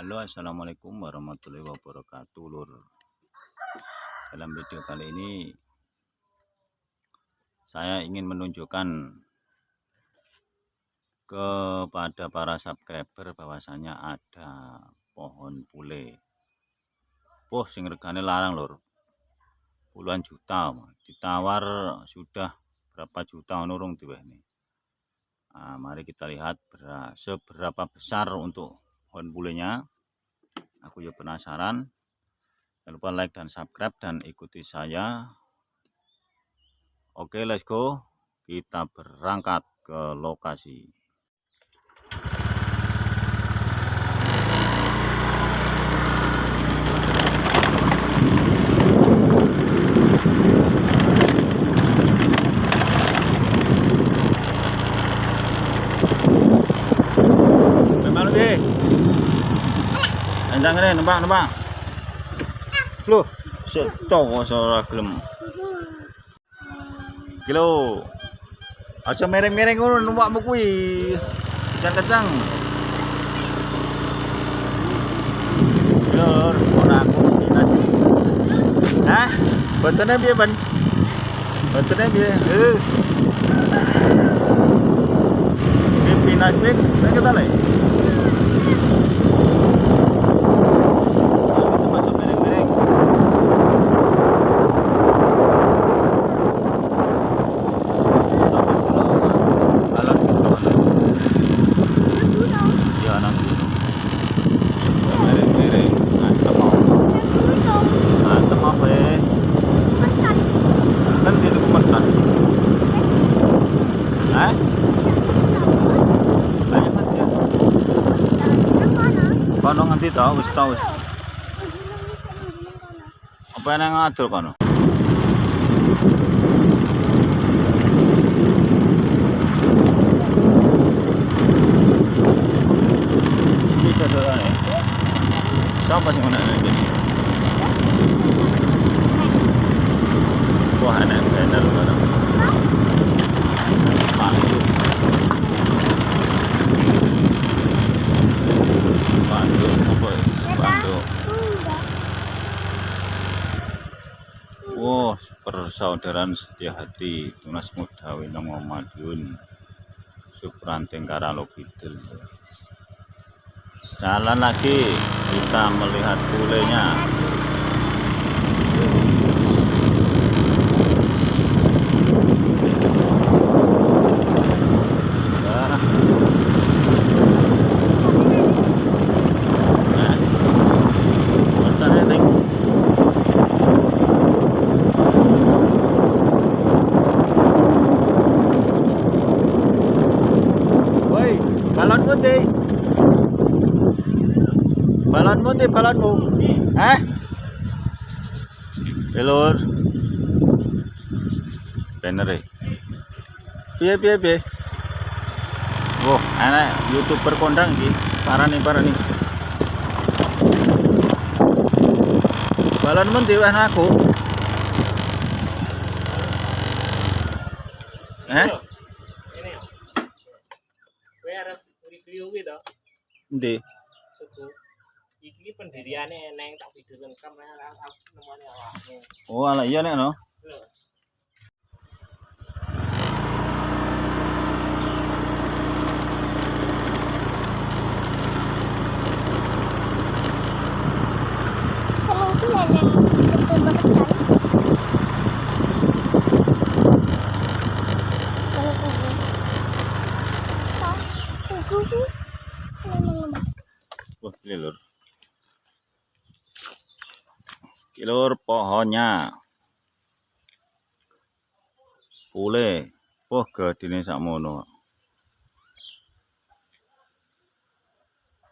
Halo assalamualaikum warahmatullahi wabarakatuh lur. Dalam video kali ini saya ingin menunjukkan kepada para subscriber bahwasanya ada pohon pule oh sing regane larang lur. Puluhan juta ditawar sudah berapa juta nurung tuh ini nah, mari kita lihat seberapa besar untuk pohon bulenya. Aku juga penasaran. Jangan lupa like dan subscribe dan ikuti saya. Oke let's go. Kita berangkat ke lokasi Jangan kene numpak numpak. Loh, seto ora gelem. Kilo. Aja mereng-mereng ngono numpakmu kuwi. Jangan kencang. Lur, ora aku aja. Hah? Botone piye, Ban? Botone piye? Eh. Ini pinas pin, kita lagi. dito, ah, gusto, gusto. Apa yang ngatur kano? Dito doon ah, eh. Saan pa si Muna. Persaudaraan setia hati Tunas Muda Winong Madiun Supranteng Jalan lagi kita melihat kulenya balonmu di balonmu di balonmu eh? Belur bener eh piye piye piye? Wah, enak. Youtuber kondang sih parah nih parah nih balonmu di aku? Eh? Review kuwi to. Iki pendiriane neng tak video lengkap aku nemoni awakmu. Oh, ala iya nek no. Kilur pohonnya. Pule. Wah, gadine sakmono.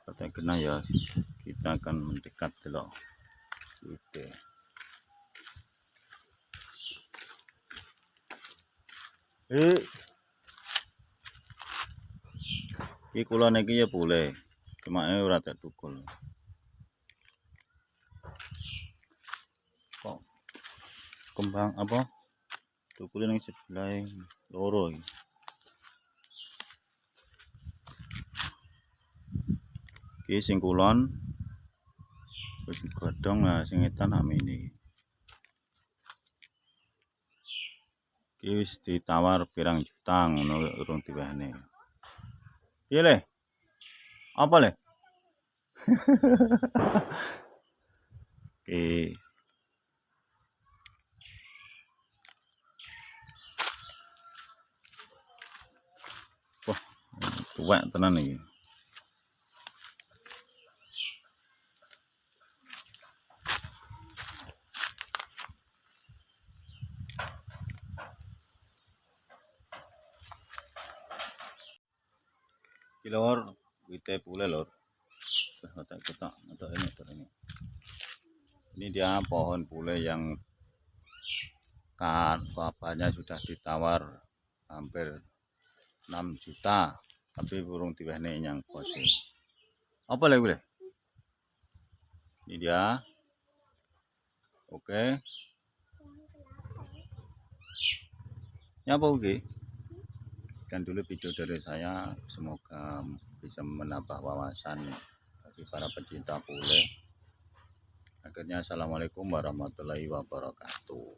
Kata kena ya, kita akan mendekat dulu. Oke. Eh, Iki kula niki ya boleh. Cuma ini ora tak tukul. Kembang apa? Tukul ning sebelah loro iki. Iki sing kulon. Wis godhong lah sing etan nak mini. Iki wis ditawar pirang juta ngono urung diwehne. Piye le? Apa le? Oke tuwek tenan iki Iki lor, wite pule lor. Ini, ini. Ini dia pohon pule yang kan bapaknya sudah ditawar hampir 6 juta, tapi burung diwehne yang kose. Apa lagi boleh? Ini dia. Oke. Nyapa oke? sekian dulu video dari saya semoga bisa menambah wawasan bagi para pecinta bule akhirnya assalamualaikum warahmatullahi wabarakatuh